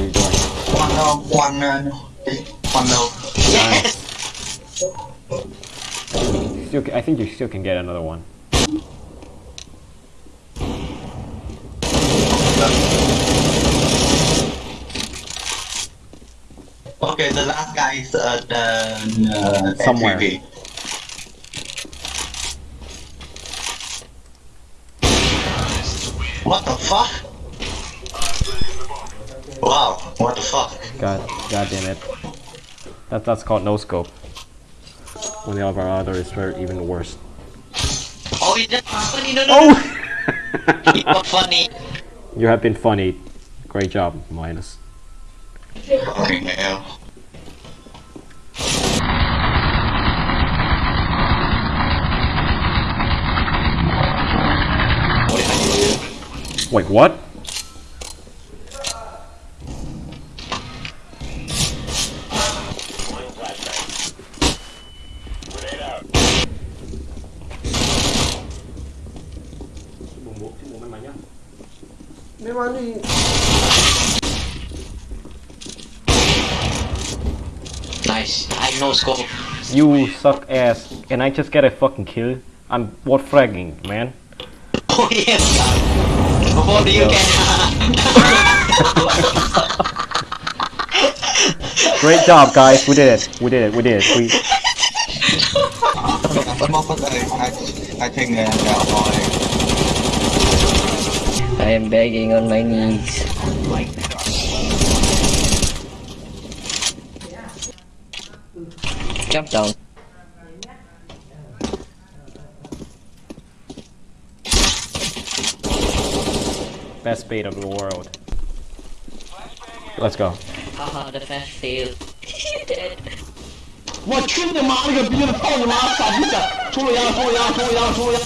are you doing? Cuando, cuando, cuando. Yes! Still, I think you still can get another one. Okay, the last guy is uh, the uh, somewhere. MVP. What the fuck? Wow, what the fuck? God, God damn it. That, that's called no scope. When the other other is even worse. Oh, he's just funny, no, no, no. Oh! He's not funny. you have been funny. Great job, Minus. Fucking hell. Wait, what? Nice. I know scope. You suck ass. Can I just get a fucking kill? I'm what fragging, man. Oh yes. Before you can. Great job, guys. We did it. We did it. We did it. We. I, I think uh, that boy. I am begging on my knees. Jump down. Best bait of the world. Let's go. Haha, the fast fail. Dead. 我去你妈了个逼的，操你妈傻逼仔！出了羊，出了羊，出了羊，出了羊！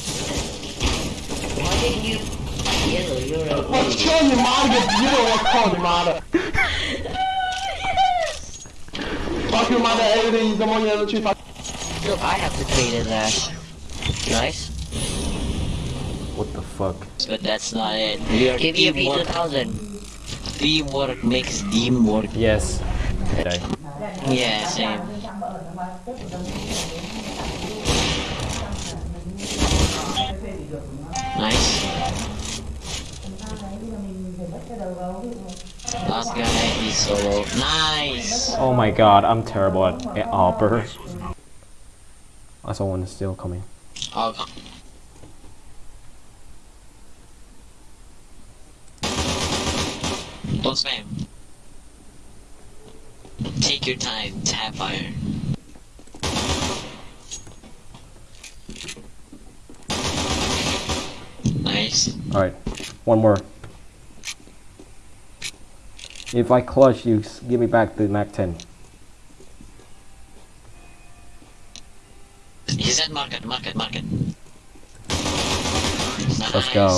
Let's kill Yamada if you don't want to call Yamada. Fuck Yamada, everything come on your tree. Fuck. I have to clean his ass. Nice. What the fuck? But that's not it. Give you a Peter Thousand. Teamwork makes teamwork. Yes. Yeah, same. Last guy is solo. Nice. Oh my god, I'm terrible at, at Arbor. Oh, someone is still coming. Oh. Don't spam. Take your time, tap fire. Nice. Alright, one more. If I clutch, you give me back the Mac 10. He's at market, market, market. Let's go.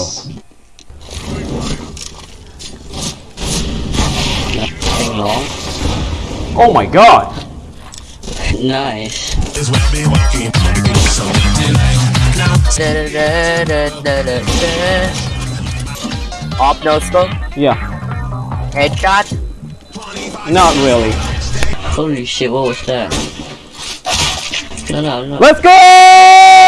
Nothing wrong. Oh my god! Nice. is what they walking. So Op no scope. Yeah, Headshot. not really. Holy shit, what was that? No, no, no. Let's go! Let's go!